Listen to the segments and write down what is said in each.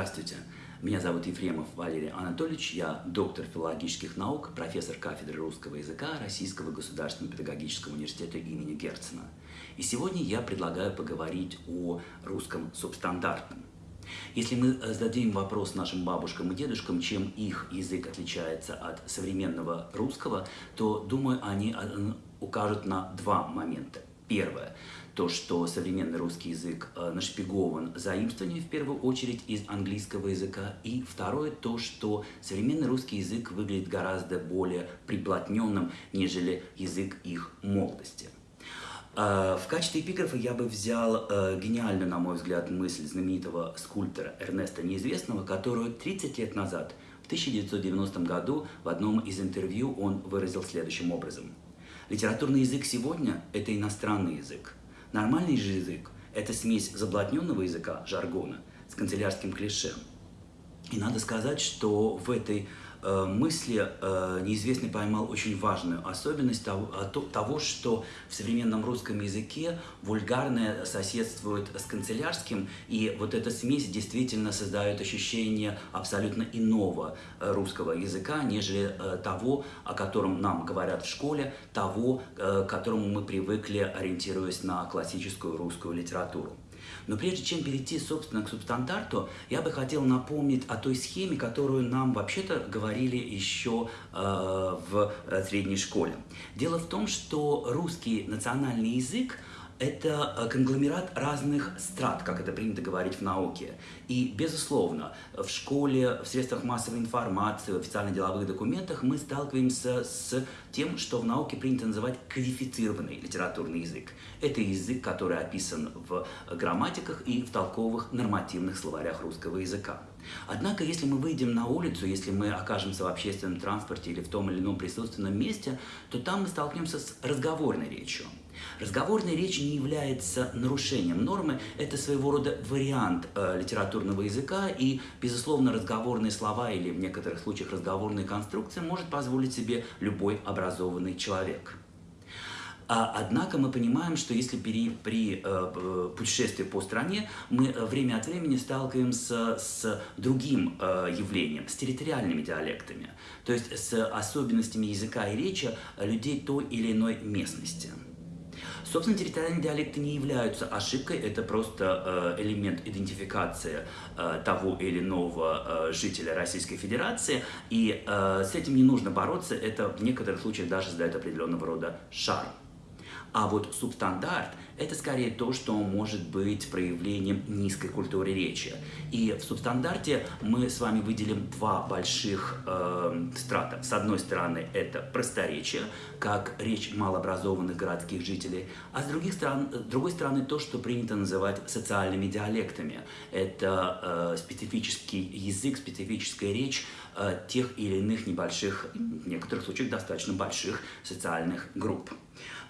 Здравствуйте, меня зовут Ефремов Валерий Анатольевич, я доктор филологических наук, профессор кафедры русского языка Российского государственного педагогического университета имени Герцена. И сегодня я предлагаю поговорить о русском субстандартном. Если мы зададим вопрос нашим бабушкам и дедушкам, чем их язык отличается от современного русского, то, думаю, они э, укажут на два момента. Первое то, что современный русский язык э, нашпигован заимствованием в первую очередь из английского языка. И второе, то, что современный русский язык выглядит гораздо более приплотненным, нежели язык их молодости. Э, в качестве эпиграфа я бы взял э, гениальную, на мой взгляд, мысль знаменитого скульптора Эрнеста Неизвестного, которую 30 лет назад, в 1990 году, в одном из интервью он выразил следующим образом. Литературный язык сегодня – это иностранный язык. Нормальный же язык – это смесь заблотненного языка, жаргона, с канцелярским клише. И надо сказать, что в этой мысли э, неизвестный поймал очень важную особенность того, что в современном русском языке вульгарное соседствует с канцелярским, и вот эта смесь действительно создает ощущение абсолютно иного э, русского языка, нежели того, о котором нам говорят в школе, того, к которому мы привыкли, ориентируясь на классическую русскую литературу. Но прежде чем перейти, собственно, к субстандарту, я бы хотел напомнить о той схеме, которую нам вообще-то говорили еще э, в э, средней школе. Дело в том, что русский национальный язык – это э, конгломерат разных страт, как это принято говорить в науке. И, безусловно, в школе, в средствах массовой информации, в официальных деловых документах мы сталкиваемся с тем, что в науке принято называть кодифицированный литературный язык. Это язык, который описан в грамматиках и в толковых нормативных словарях русского языка. Однако, если мы выйдем на улицу, если мы окажемся в общественном транспорте или в том или ином присутственном месте, то там мы столкнемся с разговорной речью. Разговорная речь не является нарушением нормы, это своего рода вариант э, литературного языка, и, безусловно, разговорные слова или в некоторых случаях разговорные конструкции может позволить себе любой образованный человек. А, однако мы понимаем, что если при, при э, путешествии по стране мы э, время от времени сталкиваемся с другим э, явлением, с территориальными диалектами, то есть с особенностями языка и речи людей той или иной местности. Собственно, территориальные диалекты не являются ошибкой, это просто э, элемент идентификации э, того или иного э, жителя Российской Федерации, и с этим не нужно бороться, это в некоторых случаях даже задает определенного рода шарм. А вот субстандарт – это скорее то, что может быть проявлением низкой культуры речи. И в субстандарте мы с вами выделим два больших э, страта. С одной стороны, это просторечие, как речь малообразованных городских жителей, а с других сторон, с другой стороны, то, что принято называть социальными диалектами. Это э, специфический язык, специфическая речь э, тех или иных небольших, в некоторых случаях достаточно больших социальных групп.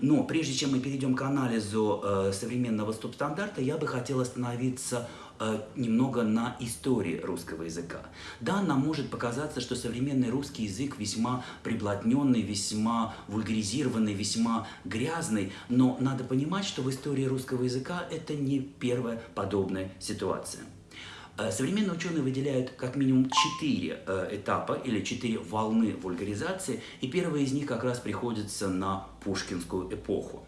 Но прежде чем мы перейдем к анализу э, современного стоп-стандарта, я бы хотел остановиться э, немного на истории русского языка. Да, нам может показаться, что современный русский язык весьма приблотненный, весьма вульгаризированный, весьма грязный, но надо понимать, что в истории русского языка это не первая подобная ситуация. Э, современные ученые выделяют как минимум четыре э, этапа или четыре волны вульгаризации, и первая из них как раз приходится на пушкинскую эпоху.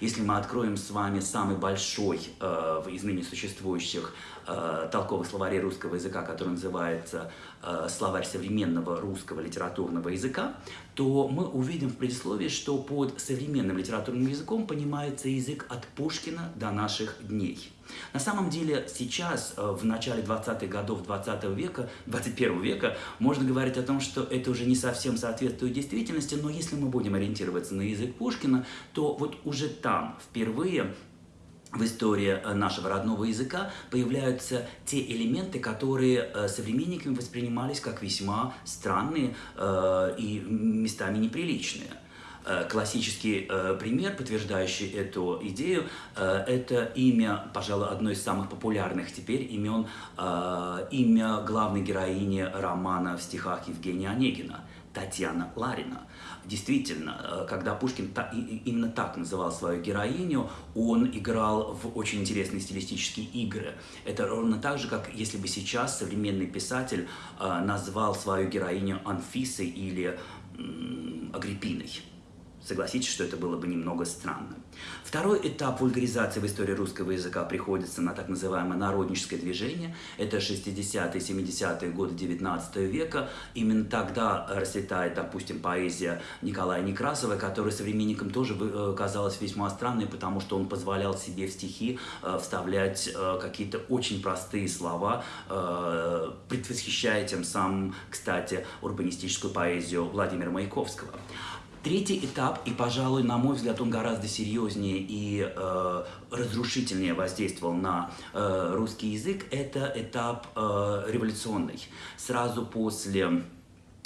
Если мы откроем с вами самый большой э, из ныне существующих э, толковых словарей русского языка, который называется э, «Словарь современного русского литературного языка», то мы увидим в предисловии, что под современным литературным языком понимается язык от Пушкина до наших дней. На самом деле сейчас, э, в начале 20-х годов 20 века, 21 века, можно говорить о том, что это уже не совсем соответствует действительности, но если мы будем ориентироваться на язык Пушкина, то вот уже там впервые в истории э, нашего родного языка появляются те элементы, которые э, современниками воспринимались как весьма странные и местами неприличные. Э, классический э, пример, подтверждающий эту идею, э, это имя, пожалуй, одно из самых популярных теперь имен, имя главной героини романа в стихах Евгения Онегина – Татьяна Ларина. Действительно, э, когда Пушкин именно так называл свою героиню, он играл в очень интересные стилистические игры. Это ровно так же, как если бы сейчас современный писатель э, назвал свою героиню Анфисой или Агриппиной. Согласитесь, что это было бы немного странно. Второй этап вульгаризации в истории русского языка приходится на так называемое народническое движение. Это 60-е, 70-е годы 19 века. Именно тогда расцветает, допустим, поэзия Николая Некрасова, которая современникам тоже э, казалась весьма странной, потому что он позволял себе в стихи э, вставлять э, какие-то очень простые слова, предвосхищая тем самым, кстати, урбанистическую поэзию Владимира Маяковского. Третий этап, и, пожалуй, на мой взгляд, он гораздо серьезнее и э, разрушительнее воздействовал на э, русский язык, это этап э, революционный. Сразу после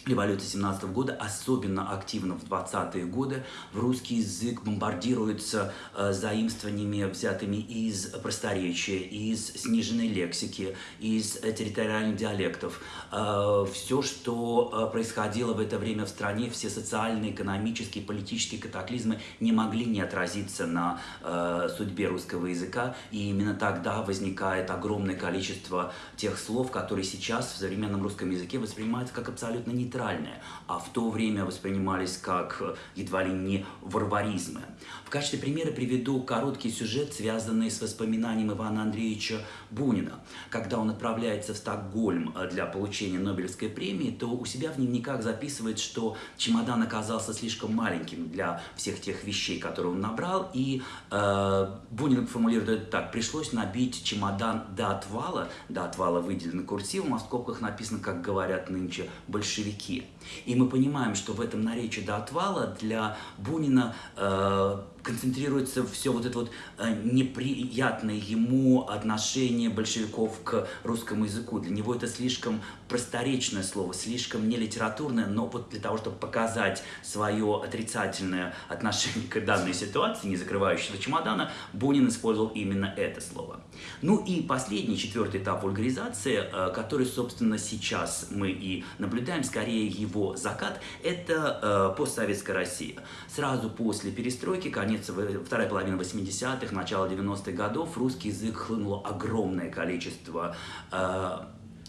революции 17 года, особенно активно в 20-е годы, в русский язык бомбардируется э, заимствованиями, взятыми из просторечия, из сниженной лексики, из территориальных диалектов. Э, все, что э, происходило в это время в стране, все социальные, экономические, политические катаклизмы не могли не отразиться на э, судьбе русского языка, и именно тогда возникает огромное количество тех слов, которые сейчас в современном русском языке воспринимаются как абсолютно не нейтральные, а в то время воспринимались как э, едва ли не варваризмы. В качестве примера приведу короткий сюжет, связанный с воспоминанием Ивана Андреевича Бунина. Когда он отправляется в Стокгольм э, для получения Нобелевской премии, то у себя в дневниках записывает, что чемодан оказался слишком маленьким для всех тех вещей, которые он набрал, и э, Бунин формулирует это так, пришлось набить чемодан до отвала, до отвала выделено курсивом, а в скобках написано, как говорят нынче, большевики que И мы понимаем, что в этом наречии до отвала для Бунина э, концентрируется все вот это вот э, неприятное ему отношение большевиков к русскому языку. Для него это слишком просторечное слово, слишком не литературное, но вот для того, чтобы показать свое отрицательное отношение к данной ситуации, не закрывающегося чемодана, Бунин использовал именно это слово. Ну и последний, четвертый этап вульгаризации, э, который, собственно, сейчас мы и наблюдаем, скорее его закат, это э, постсоветская Россия. Сразу после перестройки, конец, вторая половина 80-х, начало 90-х годов русский язык хлынуло огромное количество э,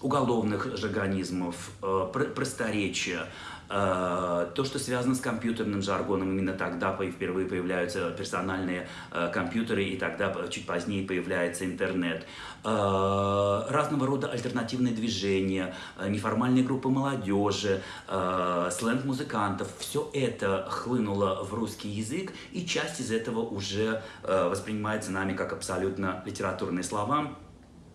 уголовных жаргонизмов, э, просторечия, Э, то, что связано с компьютерным жаргоном, именно тогда впервые появляются персональные э, компьютеры, и тогда чуть позднее появляется интернет. Разного рода альтернативные движения, неформальные группы молодежи, сленг музыкантов, все это хлынуло в русский язык, и часть из этого уже воспринимается нами как абсолютно литературные слова,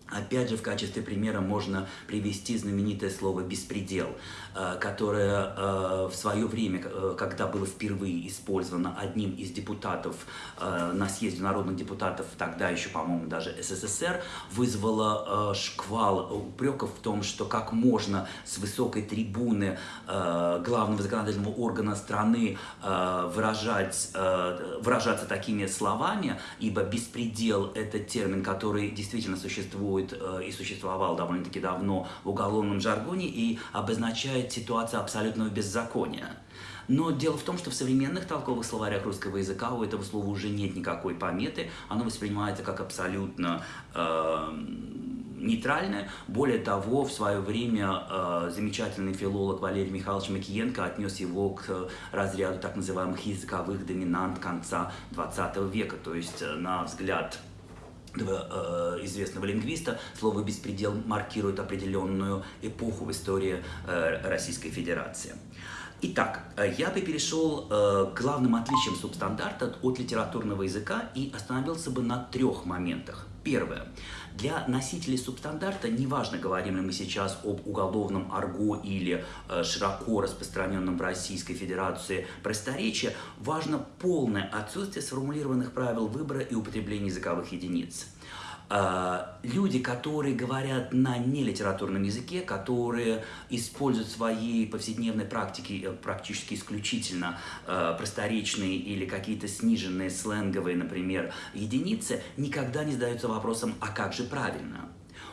Опять же, в качестве примера можно привести знаменитое слово «беспредел», э, которое э, в свое время, э, когда было впервые использовано одним из депутатов на съезде народных депутатов, тогда еще, по-моему, даже СССР, вызвало шквал упреков в том, что как можно с высокой трибуны главного законодательного органа страны выражать, выражаться такими словами, ибо «беспредел» — это термин, который действительно существует существует э, и существовал довольно-таки давно в уголовном жаргоне и обозначает ситуацию абсолютного беззакония. Но дело в том, что в современных толковых словарях русского языка у этого слова уже нет никакой пометы, оно воспринимается как абсолютно э, нейтральное. Более того, в свое время э, замечательный филолог Валерий Михайлович Макиенко отнес его к разряду так называемых языковых доминант конца 20 века. То есть, э, на взгляд Э, известного лингвиста, слово «беспредел» маркирует определенную эпоху в истории э, Российской Федерации. Итак, э, я бы перешел к главным отличиям субстандарта от литературного языка и остановился бы на трех моментах. Первое. Для носителей субстандарта, неважно, говорим ли мы сейчас об уголовном арго или э, широко распространенном в Российской Федерации просторечии, важно полное отсутствие сформулированных правил выбора и употребления языковых единиц. А, люди, которые говорят на нелитературном языке, которые используют в своей повседневной практике э, практически исключительно э, просторечные или какие-то сниженные сленговые, например, единицы, никогда не задаются вопросом, а как же правильно?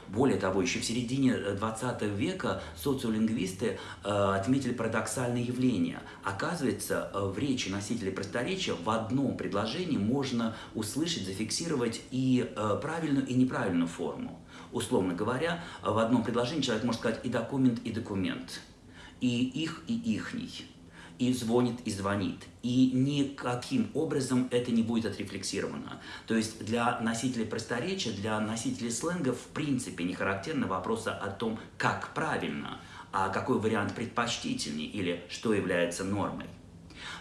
Более того, еще в середине 20 века социолингвисты отметили парадоксальное явление. Оказывается, в речи носителей просторечия в одном предложении можно услышать, зафиксировать и правильную, и неправильную форму. Условно говоря, в одном предложении человек может сказать и документ, и документ, и их, и ихний и звонит, и звонит. И никаким образом это не будет отрефлексировано. То есть для носителей просторечия, для носителей сленга в принципе не характерны вопросы о том, как правильно, а какой вариант предпочтительней или что является нормой.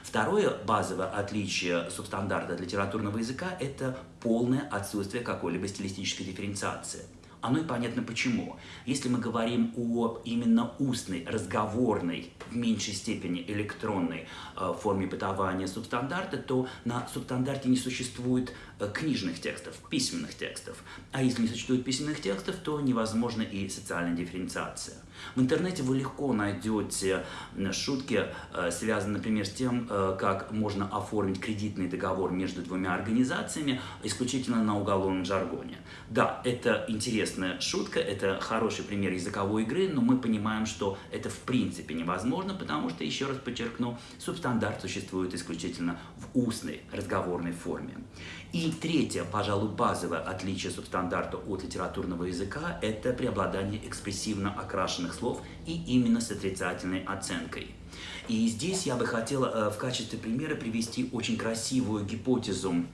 Второе базовое отличие субстандарта литературного языка – это полное отсутствие какой-либо стилистической дифференциации. Оно и понятно почему. Если мы говорим о именно устной, разговорной, в меньшей степени электронной э, форме бытования субстандарта, то на субстандарте не существует э, книжных текстов, письменных текстов. А если не существует письменных текстов, то невозможна и социальная дифференциация. В интернете вы легко найдете шутки, э, связанные, например, с тем, э, как можно оформить кредитный договор между двумя организациями исключительно на уголовном жаргоне. Да, это интересная шутка, это хороший пример языковой игры, но мы понимаем, что это в принципе невозможно, потому что, еще раз подчеркну, субстандарт существует исключительно в устной разговорной форме. И третье, пожалуй, базовое отличие субстандарта от литературного языка – это преобладание экспрессивно окрашенных слов и именно с отрицательной оценкой. И здесь я бы хотела э, в качестве примера привести очень красивую гипотезу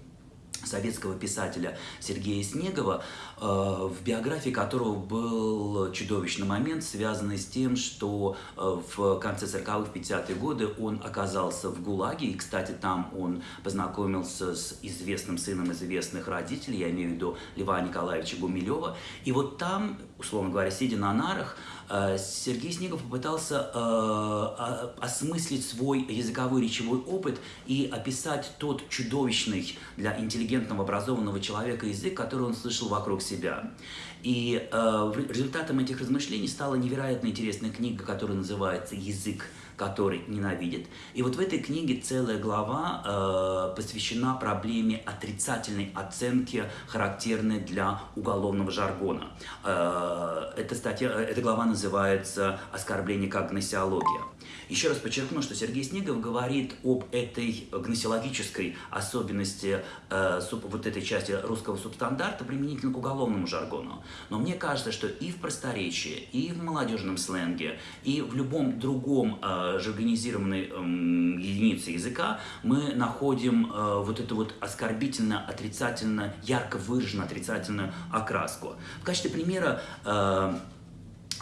советского писателя Сергея Снегова, э, в биографии которого был чудовищный момент, связанный с тем, что э, в конце 40-х, 50-е годы он оказался в ГУЛАГе, и, кстати, там он познакомился с известным сыном известных родителей, я имею в виду Льва Николаевича Гумилева, и вот там, условно говоря, сидя на нарах, Сергей Снегов попытался осмыслить свой языковой речевой опыт и описать тот чудовищный для интеллигентного интеллигентного, образованного человека язык, который он слышал вокруг себя. И э, результатом этих размышлений стала невероятно интересная книга, которая называется «Язык, который ненавидит». И вот в этой книге целая глава э, посвящена проблеме отрицательной оценки, характерной для уголовного жаргона. Э, эта, статья, эта глава называется «Оскорбление как гносеология». Еще раз подчеркну, что Сергей Снегов говорит об этой гносеологической особенности э, вот этой части русского субстандарта применительно к уголовному жаргону. Но мне кажется, что и в просторечии, и в молодежном сленге, и в любом другом э, жаргонизированной э, единице языка мы находим э, вот эту вот оскорбительно, отрицательно, ярко выраженную отрицательную окраску. В качестве примера э,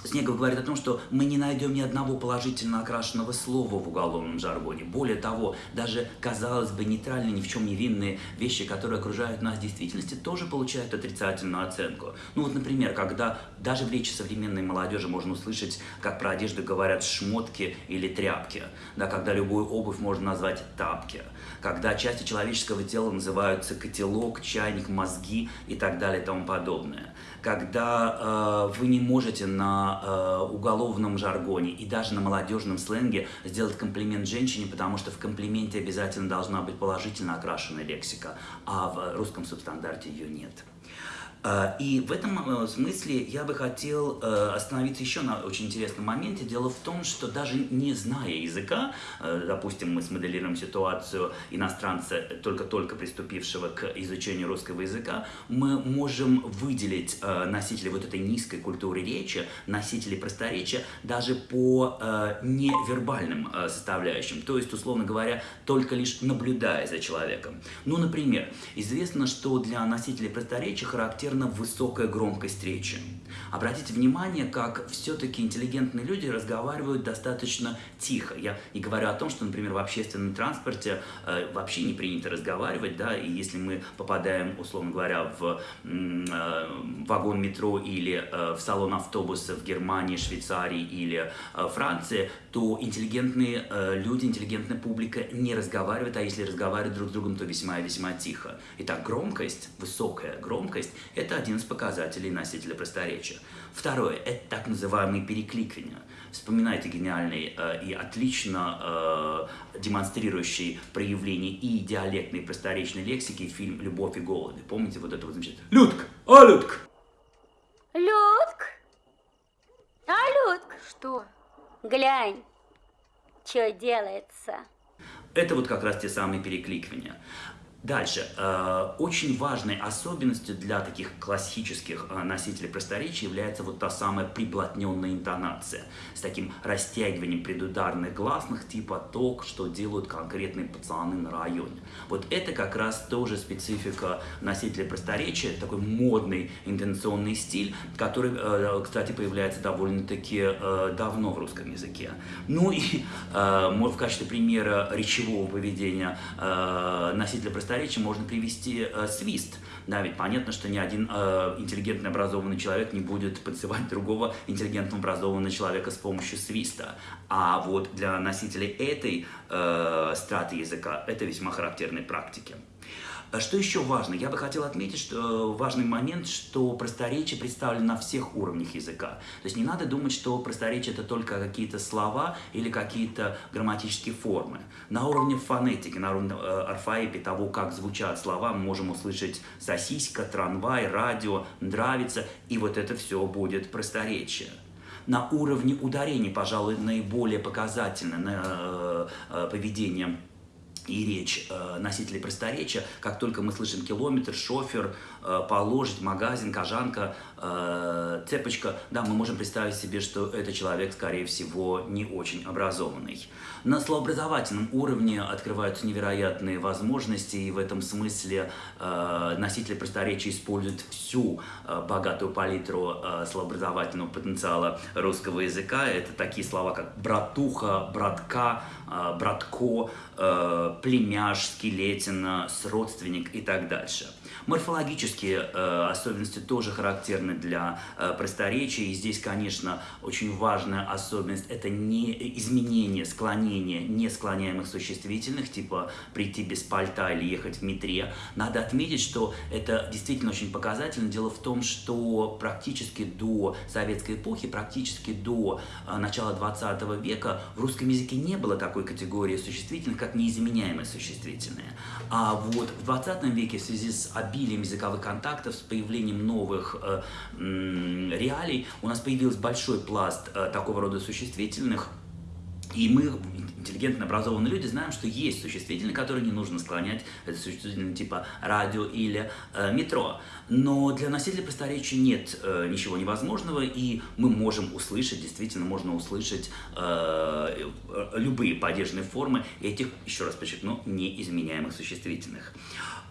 Снегов говорит о том, что мы не найдем ни одного положительно окрашенного слова в уголовном жаргоне. Более того, даже, казалось бы, нейтральные, ни в чем не винные вещи, которые окружают нас в действительности, тоже получают отрицательную оценку. Ну вот, например, когда даже в речи современной молодежи можно услышать, как про одежду говорят шмотки или тряпки, да, когда любую обувь можно назвать тапки, когда части человеческого тела называются котелок, чайник, мозги и так далее и тому подобное когда э, вы не можете на э, уголовном жаргоне и даже на молодежном сленге сделать комплимент женщине, потому что в комплименте обязательно должна быть положительно окрашенная лексика, а в русском субстандарте ее нет. А, и в этом э, смысле я бы хотел э, остановиться еще на очень интересном моменте. Дело в том, что даже не зная языка, э, допустим, мы смоделируем ситуацию иностранца, только-только приступившего к изучению русского языка, мы можем выделить носителей вот этой низкой культуры речи, носителей просторечия, даже по невербальным составляющим. То есть, условно говоря, только лишь наблюдая за человеком. Ну, например, известно, что для носителей просторечия характерно характерна высокая громкость речи. Обратите внимание, как все-таки интеллигентные люди разговаривают достаточно тихо. Я не говорю о том, что, например, в общественном транспорте э, вообще не принято разговаривать, да, и если мы попадаем, условно говоря, в э, вагон метро или э, в салон автобуса в Германии, Швейцарии или э, Франции, то интеллигентные э, люди, интеллигентная публика не разговаривают, а если разговаривают друг с другом, то весьма и весьма тихо. Итак, громкость, высокая громкость это один из показателей носителя просторечия. Второе – это так называемые перекликивания. Вспоминайте гениальный э, и отлично э, демонстрирующий проявление и диалектной, просторечной лексики фильм «Любовь и голуби». Помните вот это вот замечательное «Людка! А, Людка!» Людк! А, Людк! Что? Глянь, что делается. Это вот как раз те самые перекликивания. Дальше. Э, очень важной особенностью для таких классических э, носителей просторечия является вот та самая приплотненная интонация с таким растягиванием предударных гласных типа «ток», что делают конкретные пацаны на районе. Вот это как раз тоже специфика носителей просторечия, такой модный интонационный стиль, который, э, кстати, появляется довольно-таки давно в русском языке. Ну и в качестве примера речевого поведения носителя просторечия просторечия можно привести э, свист. Да, ведь понятно, что ни один э, интеллигентно образованный человек не будет подсывать другого интеллигентно образованного человека с помощью свиста. А вот для носителей этой э, страты языка это весьма характерные практики. А что еще важно? Я бы хотел отметить, что э, важный момент, что просторечие представлено на всех уровнях языка. То есть не надо думать, что просторечие это только какие-то слова или какие-то грамматические формы. На уровне фонетики, на уровне э, орфоэпии того, как звучат слова, мы можем услышать сосиска, трамвай, радио, нравится, и вот это все будет просторечие на уровне ударений, пожалуй, наиболее показательно на э, э, поведение и речь э, носителей просторечия, как только мы слышим километр, шофер, положить, магазин, кожанка, э, цепочка, да, мы можем представить себе, что это человек, скорее всего, не очень образованный. На словообразовательном уровне открываются невероятные возможности, и в этом смысле э, носители просторечия используют всю э, богатую палитру э, словообразовательного потенциала русского языка. Это такие слова, как братуха, братка, э, братко, э, племяш, скелетина, сродственник и так дальше. Морфологические э, особенности тоже характерны для э, просторечия, и здесь, конечно, очень важная особенность – это не изменение, склонение несклоняемых существительных, типа прийти без пальта или ехать в метре. Надо отметить, что это действительно очень показательно. Дело в том, что практически до советской эпохи, практически до э, начала 20 века в русском языке не было такой категории существительных, как неизменяемые существительные. А вот в 20 веке в связи с обилием языковых контактов, с появлением новых э, реалий, у нас появился большой пласт э, такого рода существительных, и мы, интеллигентно образованные люди, знаем, что есть существительные, которые не нужно склонять. Это существительные типа радио или э, метро. Но для носителя просторечия нет э, ничего невозможного, и мы можем услышать, действительно можно услышать э, любые падежные формы этих, еще раз подчеркну, неизменяемых существительных.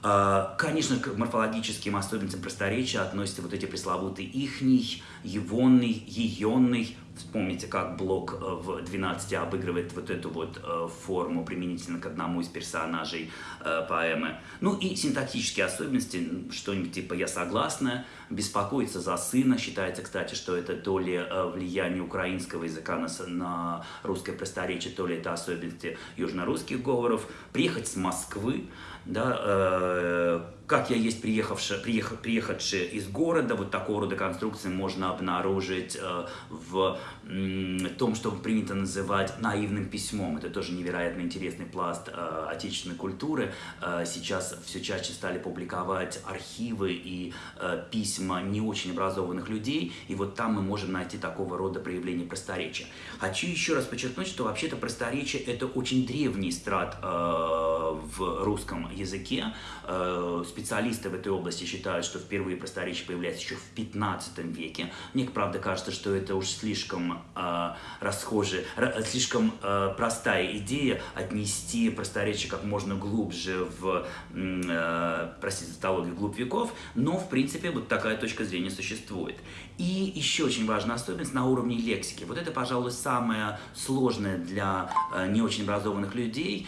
Э, конечно, к морфологическим особенностям просторечия относятся вот эти пресловутые ихний, егонный, еенный, Вспомните, как Блок э, в 12 обыгрывает вот эту вот э, форму применительно к одному из персонажей э, поэмы. Ну и синтаксические особенности, что-нибудь типа «я согласна», «беспокоиться за сына». Считается, кстати, что это то ли влияние украинского языка на русское просторечие, то ли это особенности южнорусских говоров. «Приехать с Москвы», да, э, как я есть приехавший, приехав, приехавший из города, вот такого рода конструкции можно обнаружить э, в э, том, что принято называть наивным письмом. Это тоже невероятно интересный пласт э, отечественной культуры. Э, сейчас все чаще стали публиковать архивы и э, письма не очень образованных людей, и вот там мы можем найти такого рода проявления просторечия. Хочу еще раз подчеркнуть, что вообще-то просторечие это очень древний страт э, в русском языке. Э, специалисты в этой области считают, что впервые просторечие появляется еще в 15 веке. Мне, правда, кажется, что это уж слишком э, расхожая, слишком э, простая идея отнести просторечие как можно глубже в, э, простите, тавтологию, глубь веков, но, в принципе, вот такая точка зрения существует. И еще очень важная особенность на уровне лексики. Вот это, пожалуй, самое сложное для не очень образованных людей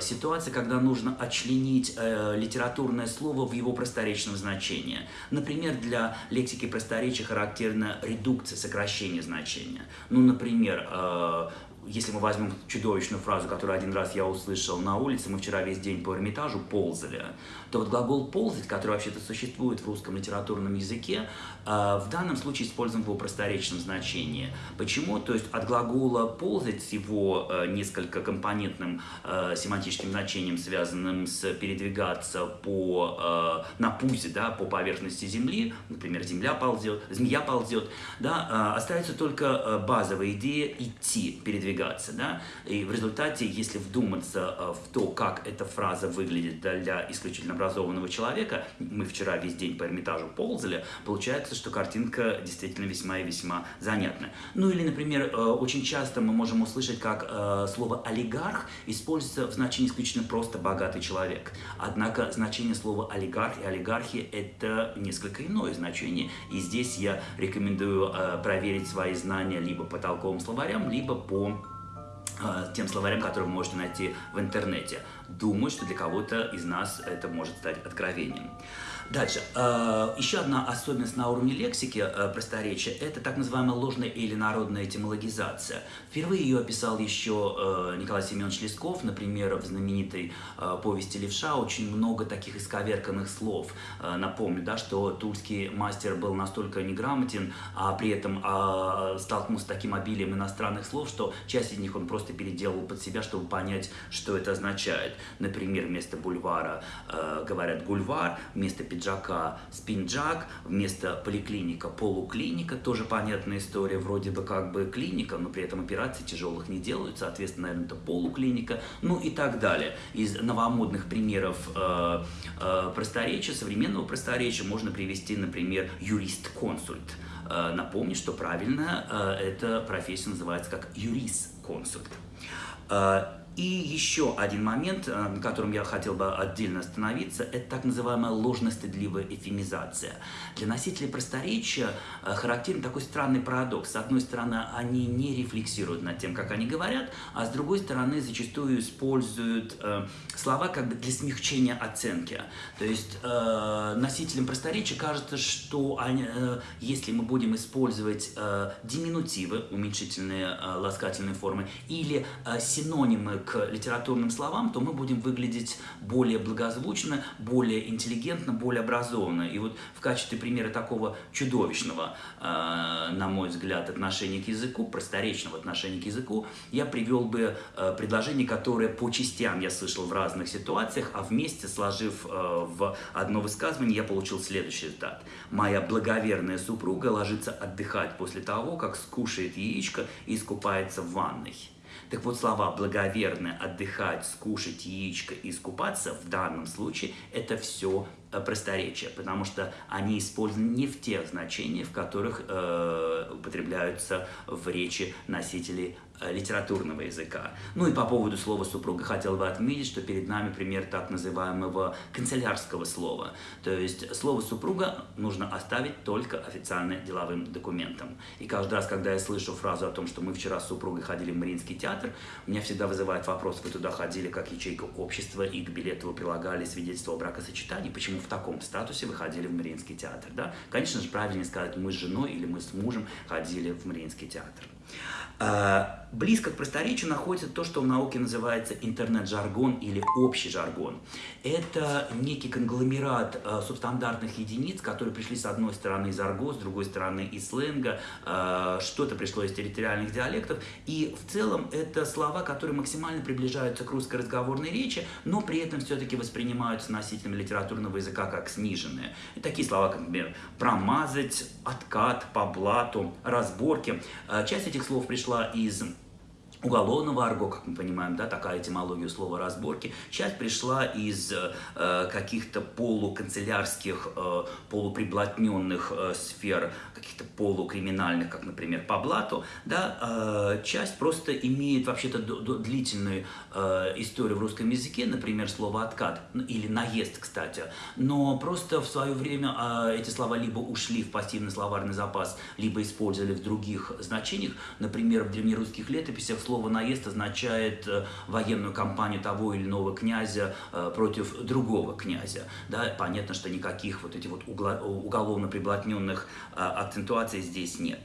ситуация, когда нужно отчленить э, литературное слово в его просторечном значении. Например, для лексики просторечия характерна редукция, сокращение значения. Ну, например, э, если мы возьмем чудовищную фразу, которую один раз я услышал на улице, мы вчера весь день по Эрмитажу ползали, то вот глагол «ползать», который вообще-то существует в русском литературном языке, э, в данном случае использован в его просторечном значении. Почему? То есть от глагола «ползать» с его э, несколько компонентным э, семантическим значением, связанным с передвигаться по, на пузе, да, по поверхности Земли, например, земля ползет, змея ползет, да, остается только базовая идея идти, передвигаться. Да? И в результате, если вдуматься в то, как эта фраза выглядит для исключительно образованного человека, мы вчера весь день по Эрмитажу ползали, получается, что картинка действительно весьма и весьма занятная. Ну или, например, э, очень часто мы можем услышать, как э, слово «олигарх» используется в значении исключительно просто «богатый человек». Однако значение слова «олигарх» и «олигархи» — это несколько иное значение, и здесь я рекомендую э, проверить свои знания либо по толковым словарям, либо по тем словарям, которые вы можете найти в интернете. Думаю, что для кого-то из нас это может стать откровением. Дальше. Э, еще одна особенность на уровне лексики э, просторечия – это так называемая ложная или народная этимологизация. Впервые ее описал еще э, Николай Семенович Лесков, например, в знаменитой повести «Левша» очень много таких исковерканных слов. Напомню, да, что тульский мастер был настолько неграмотен, а при этом а, столкнулся с таким обилием иностранных слов, что часть из них он просто переделал под себя, чтобы понять, что это означает. Например, вместо бульвара говорят «гульвар», вместо пиджака спинджак, вместо поликлиника полуклиника, тоже понятная история, вроде бы как бы клиника, но при этом операций тяжелых не делают, соответственно, наверное, это полуклиника, ну и так далее. Из новомодных примеров э, э, просторечия, современного просторечия можно привести, например, юрист-консульт. Э, напомню, что правильно э, эта профессия называется как юрист-консульт. Э, и еще один момент, э, на котором я хотел бы отдельно остановиться, это так называемая ложно-стыдливая эфемизация. Для носителей просторечия э, характерен такой странный парадокс. С одной стороны, они не рефлексируют над тем, как они говорят, а с другой стороны, зачастую используют э, слова как бы для смягчения оценки. То есть носителям просторечия кажется, что они, если мы будем использовать диминутивы, уменьшительные ласкательные формы, или синонимы к литературным словам, то мы будем выглядеть более благозвучно, более интеллигентно, более образованно. И вот в качестве примера такого чудовищного, э, на мой взгляд, отношения к языку, просторечного отношения к языку, я привел бы э, предложение, которое по частям я слышал в разных ситуациях, а вместе сложив э, в одно высказывание, я получил следующий результат. Моя благоверная супруга ложится отдыхать после того, как скушает яичко и искупается в ванной. Так вот, слова «благоверно», «отдыхать», «скушать яичко» и «искупаться» в данном случае – это все просторечия, потому что они использованы не в тех значениях, в которых э, употребляются в речи носителей Э, литературного языка. Ну и по поводу слова «супруга» хотел бы отметить, что перед нами пример так называемого канцелярского слова. То есть слово «супруга» нужно оставить только официально деловым документом. И каждый раз, когда я слышу фразу о том, что мы вчера с супругой ходили в Мариинский театр, меня всегда вызывает вопрос, вы туда ходили как ячейка общества, и к билету вы прилагали свидетельство о бракосочетании, почему в таком статусе вы ходили в Мариинский театр? Да? Конечно же, правильнее сказать, мы с женой или мы с мужем ходили в Мариинский театр. А, близко к просторечию находится то, что в науке называется интернет-жаргон или общий жаргон. Это некий конгломерат э, субстандартных единиц, которые пришли с одной стороны из арго, с другой стороны из сленга, э, что-то пришло из территориальных диалектов. И в целом это слова, которые максимально приближаются к русской разговорной речи, но при этом все-таки воспринимаются носителями литературного языка как сниженные. И такие слова, как, например, промазать, откат, по блату, разборки. Э, часть этих слов пришла из уголовного арго, как мы понимаем, да, такая этимология слова разборки. Часть пришла из э, каких-то полуканцелярских, э, полуприблотненных э, сфер, каких-то полукриминальных, как, например, по блату. Да, э, часть просто имеет вообще-то длительную э, историю в русском языке, например, слово «откат» ну, или «наезд», кстати. Но просто в свое время э, эти слова либо ушли в пассивный словарный запас, либо использовали в других значениях. Например, в древнерусских летописях слово слово «наезд» означает э, военную кампанию того или иного князя э, против другого князя. Да, понятно, что никаких вот этих вот уголовно приблотненных э, акцентуаций здесь нет.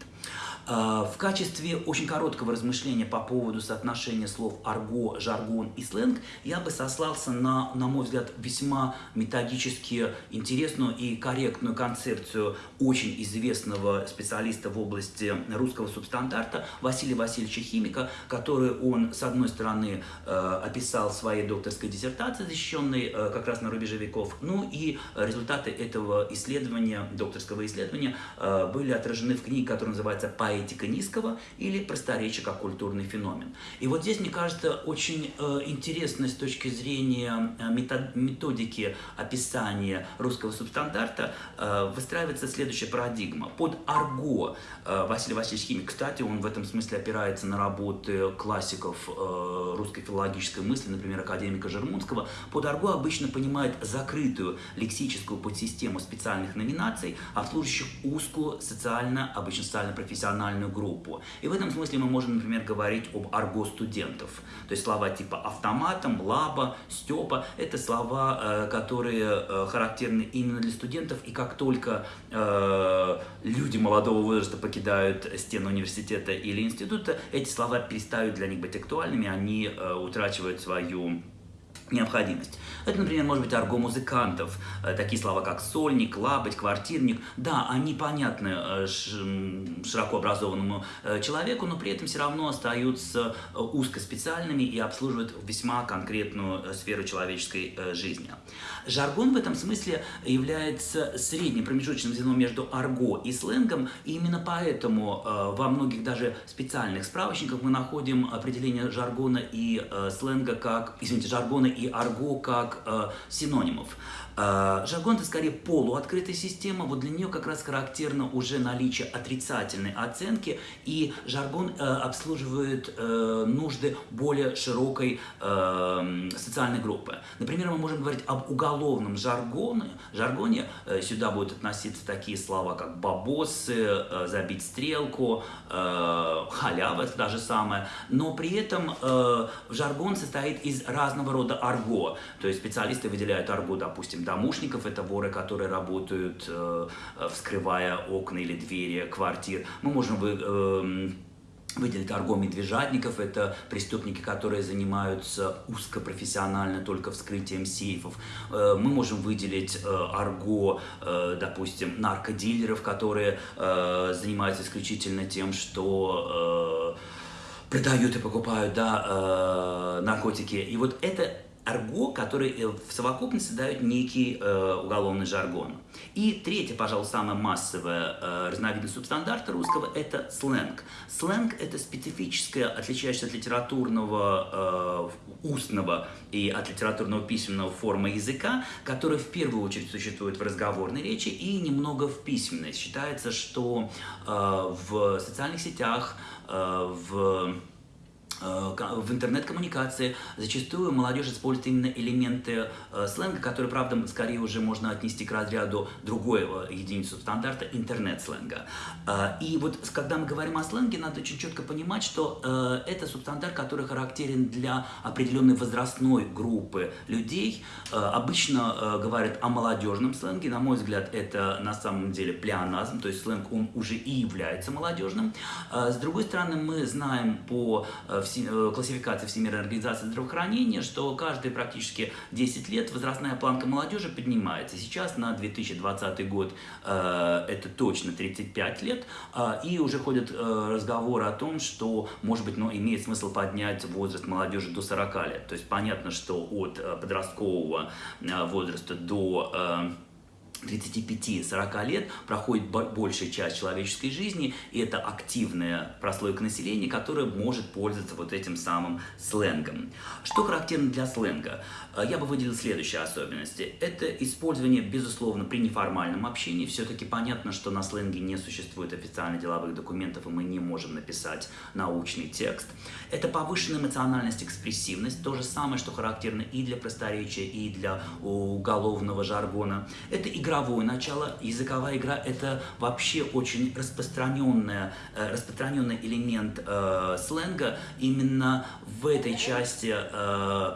А, в качестве очень короткого размышления по поводу соотношения слов арго, жаргон и сленг я бы сослался на, на мой взгляд, весьма методически интересную и корректную концепцию очень известного специалиста в области русского субстандарта Василия Васильевича Химика, который он, с одной стороны, э, описал в своей докторской диссертации, защищенной э, как раз на рубеже веков, ну и результаты этого исследования, докторского исследования, э, были отражены в книге, которая называется «Поэтика низкого» или «Просторечие как культурный феномен». И вот здесь, мне кажется, очень интересно с точки зрения методики описания русского субстандарта выстраивается следующая парадигма. Под арго Василий Васильевич Химик, кстати, он в этом смысле опирается на работы классиков э, русской филологической мысли, например, академика Жермунского, под арго обычно понимает закрытую лексическую подсистему специальных номинаций, обслуживающих узкую социально, обычно социально-профессиональную группу. И в этом смысле мы можем, например, говорить об арго студентов. То есть слова типа автоматом, лаба, степа – это слова, э, которые э, характерны именно для студентов, и как только люди молодого возраста покидают стены университета или института, эти слова перестают для них быть актуальными, они э, утрачивают свою необходимость. Это, например, может быть арго музыкантов, э, такие слова как сольник, лабыть, квартирник. Да, они понятны э, широко образованному э, человеку, но при этом все равно остаются узкоспециальными и обслуживают весьма конкретную сферу человеческой жизни. Жаргон в этом смысле является средним промежуточным звеном между арго и сленгом, и именно поэтому во многих даже специальных справочниках мы находим определение жаргона и сленга как, извините, жаргона арго как э, синонимов. Э, жаргон это скорее полуоткрытая система, вот для нее как раз характерно уже наличие отрицательной оценки, и жаргон э, обслуживает э, нужды более широкой э, социальной группы. Например, мы можем говорить об уголовном жаргоне, жаргоне сюда будут относиться такие слова, как бабосы, забить стрелку, халява, это даже самое, но при этом жаргон состоит из разного рода арго. То есть специалисты выделяют арго, допустим, домушников, это воры, которые работают, э, вскрывая окна или двери квартир. Мы можем вы, э, выделить арго медвежатников, это преступники, которые занимаются узкопрофессионально только вскрытием сейфов. Э, мы можем выделить э, арго, э, допустим, наркодилеров, которые занимаются исключительно тем, что продают и покупают да, наркотики. И вот это арго, который э, в совокупности дает некий э, уголовный жаргон. И третье, пожалуй, самая массовая э, разновидность субстандарта русского – это сленг. Сленг – это специфическая, отличающаяся от литературного э, устного и от литературного письменного форма языка, которая в первую очередь существует в разговорной речи и немного в письменной. Считается, что э, в социальных сетях, э, в в интернет-коммуникации зачастую молодежь использует именно элементы э, сленга, которые, правда, скорее уже можно отнести к разряду другой единицы стандарта интернет-сленга. Э, и вот когда мы говорим о сленге, надо очень четко понимать, что это субстандарт, который характерен для определенной возрастной группы людей. Обычно говорят о молодежном сленге, на мой взгляд, это на самом деле плеоназм, то есть сленг, он уже и является молодежным. С другой стороны, мы знаем по Э, классификации Всемирной организации здравоохранения, что каждые практически 10 лет возрастная планка молодежи поднимается. Сейчас на 2020 год э, это точно 35 лет, э, и уже ходят э, разговоры о том, что, может быть, ну, имеет смысл поднять возраст молодежи до 40 лет. То есть понятно, что от э, подросткового э, возраста до... Э, 35-40 лет проходит большая часть человеческой жизни, и это активная прослойка населения, которая может пользоваться вот этим самым сленгом. Что характерно для сленга? Э, я бы выделил следующие особенности. Это использование, безусловно, при неформальном общении. Все-таки понятно, что на сленге не существует официально деловых документов, и мы не можем написать научный текст. Это повышенная эмоциональность, экспрессивность, то же самое, что характерно и для просторечия, и для уголовного жаргона. Это игровое начало. Языковая игра – это вообще очень распространенный, э, распространенный элемент э, сленга. Именно в этой части э,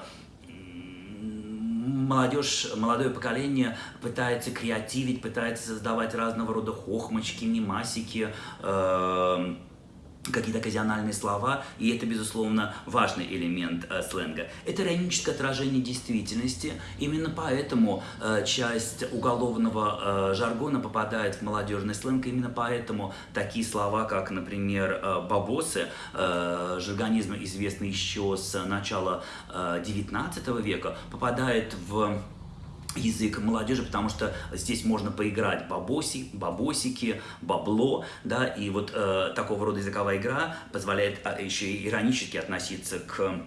молодежь, молодое поколение пытается креативить, пытается создавать разного рода хохмочки, мимасики, э, какие-то оказиональные слова, и это, безусловно, важный элемент э, сленга. Это ироническое отражение действительности, именно поэтому э, часть уголовного э, жаргона попадает в молодежный сленг, именно поэтому такие слова, как, например, э, бабосы, э, жаргонизм известный еще с начала э, 19 века, попадает в язык молодежи, потому что здесь можно поиграть бабоси, бабосики, бабло, да, и вот э, такого рода языковая игра позволяет а, еще и иронически относиться к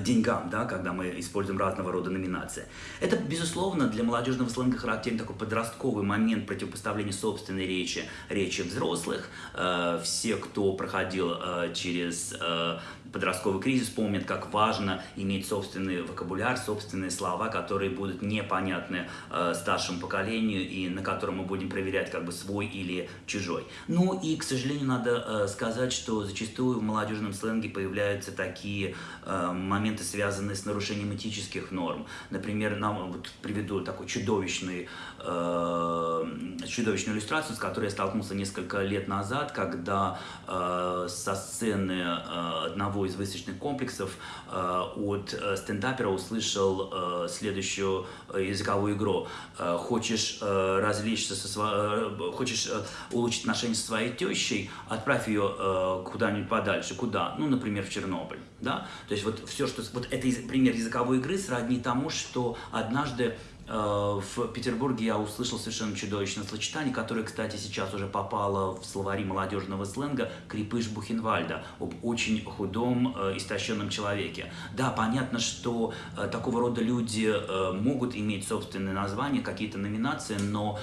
деньгам, да, когда мы используем разного рода номинации. Это, безусловно, для молодежного сленга характерен такой подростковый момент противопоставления собственной речи, речи взрослых. Э, все, кто проходил э, через э, подростковый кризис помнят, как важно иметь собственный вокабуляр, собственные слова, которые будут непонятны э, старшему поколению и на котором мы будем проверять как бы свой или чужой. Ну и, к сожалению, надо э, сказать, что зачастую в молодежном сленге появляются такие э, моменты, связанные с нарушением этических норм. Например, нам вот приведу такой чудовищный, э, чудовищную иллюстрацию, с которой я столкнулся несколько лет назад, когда э, со сцены э, одного из выставочных комплексов э, от э, стендапера услышал э, следующую языковую игру. Хочешь развлечься, со сво... хочешь улучшить отношения со своей тещей, отправь ее куда-нибудь подальше. Куда? Ну, например, в Чернобыль. Да? То есть вот все, что... Вот это пример языковой игры сродни тому, что однажды Э, в Петербурге я услышал совершенно чудовищное сочетание, которое, кстати, сейчас уже попало в словари молодежного сленга «Крепыш Бухенвальда» об очень худом, э, истощенном человеке. Да, понятно, что э, такого рода люди могут иметь собственные названия, какие-то номинации, но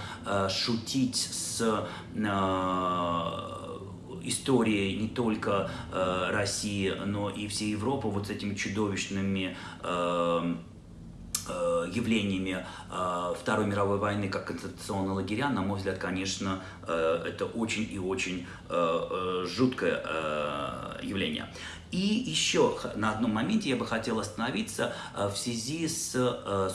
шутить с истории не только России, но и всей Европы вот с этими чудовищными Э, явлениями э, Второй мировой войны как концентрационные лагеря, на мой взгляд, конечно, э, это очень и очень жуткое явление. И еще на одном моменте я бы хотел остановиться в связи с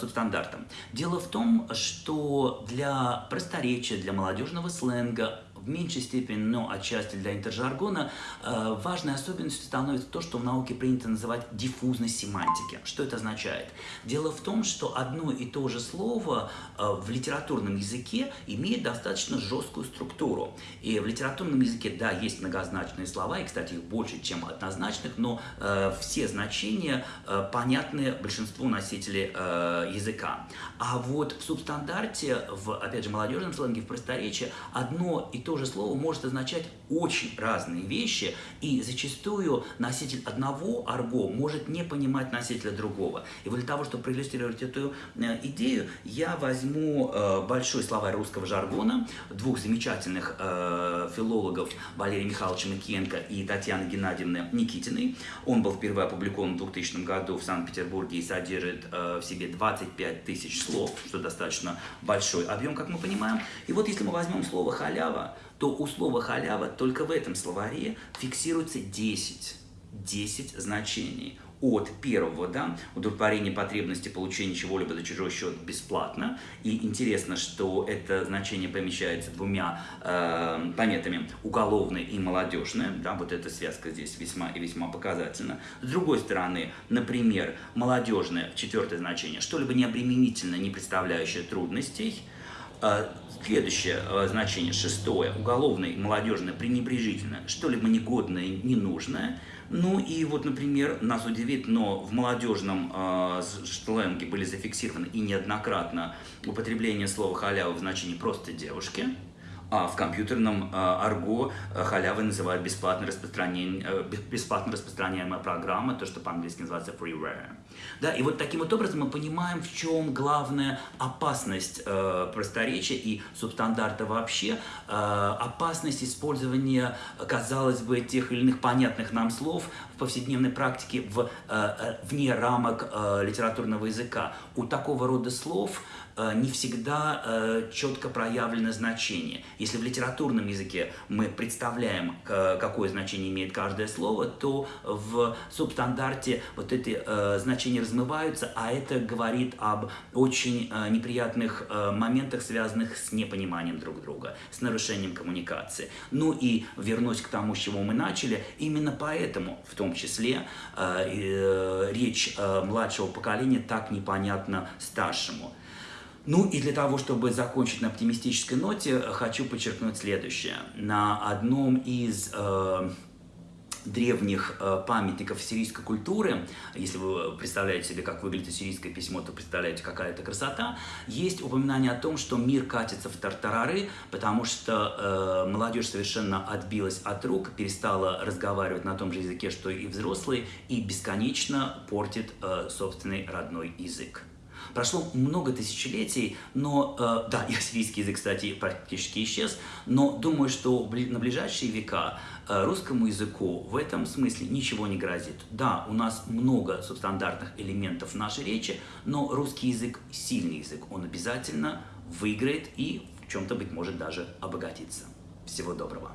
субстандартом. Дело в том, что для просторечия, для молодежного сленга в меньшей степени, но отчасти для интержаргона, э, важной особенностью становится то, что в науке принято называть диффузность семантики. Что это означает? Дело в том, что одно и то же слово э, в литературном языке имеет достаточно жесткую структуру. И в литературном языке, да, есть многозначные слова, и, кстати, их больше, чем однозначных, но э, все значения э, понятны большинству носителей языка. А вот в субстандарте, в, опять же, молодежном сленге, в просторечии, одно и то то же слово может означать очень разные вещи, и зачастую носитель одного арго может не понимать носителя другого. И для того, чтобы проиллюстрировать эту э, идею, я возьму э, большой словарь русского жаргона двух замечательных э, филологов Валерия Михайловича Макиенко и Татьяны Геннадьевны Никитиной. Он был впервые опубликован в 2000 году в Санкт-Петербурге и содержит в себе 25 тысяч слов, что достаточно большой объем, как мы понимаем. И вот если мы возьмем слово «халява», то у слова халява только в этом словаре фиксируется 10, 10 значений. От первого, да, удовлетворение потребности получения чего-либо за чужой счет бесплатно. И интересно, что это значение помещается двумя э, пометами уголовное и молодежное. Да, вот эта связка здесь весьма и весьма показательна. С другой стороны, например, молодежное, четвертое значение, что-либо необременительное, не представляющее трудностей – а, следующее а, значение, шестое, уголовное молодежное, пренебрежительное, что-либо негодное, ненужное. Ну и вот, например, нас удивит, но в молодежном э, сленге были зафиксированы и неоднократно употребление слова халява в значении просто девушки. А в компьютерном а, арго а, халявы называют бесплатно, распространение, э, бесплатно распространяемая программа, то, что по-английски называется freeware. Да, и вот таким вот образом мы понимаем, в чем главная опасность э, просторечия и субстандарта вообще, э, опасность использования, казалось бы, тех или иных понятных нам слов в повседневной практике в, э, э вне рамок э, литературного языка. У такого рода слов Э, не всегда э, четко проявлено значение. Если в литературном языке мы представляем, какое значение имеет каждое слово, то в субстандарте вот эти э, значения значения размываются, а это говорит об очень э, неприятных э, моментах, связанных с непониманием друг друга, с нарушением коммуникации. Ну и вернусь к тому, с чего мы начали, именно поэтому, в том числе, речь младшего поколения так непонятна старшему. Ну и для того, чтобы закончить на оптимистической ноте, хочу подчеркнуть следующее. На одном из э, древних э, памятников сирийской культуры, если вы представляете себе, как выглядит сирийское письмо, то представляете, какая это красота, есть упоминание о том, что мир катится в тартарары, потому что э, молодежь совершенно отбилась от рук, перестала разговаривать на том же языке, что и взрослые, и бесконечно портит э, собственный родной язык. Прошло много тысячелетий, но, э, да, и ассирийский язык, кстати, практически исчез, но думаю, что на ближайшие века русскому языку в этом смысле ничего не грозит. Да, у нас много субстандартных элементов нашей речи, но русский язык сильный язык, он обязательно выиграет и в чем-то, быть может, даже обогатится. Всего доброго!